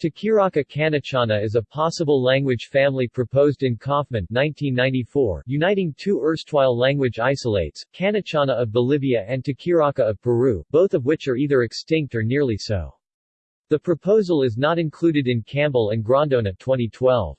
Tequiraca Canichana is a possible language family proposed in Kaufman 1994, uniting two erstwhile language isolates, Canichana of Bolivia and Tequiraca of Peru, both of which are either extinct or nearly so. The proposal is not included in Campbell and Grondona 2012.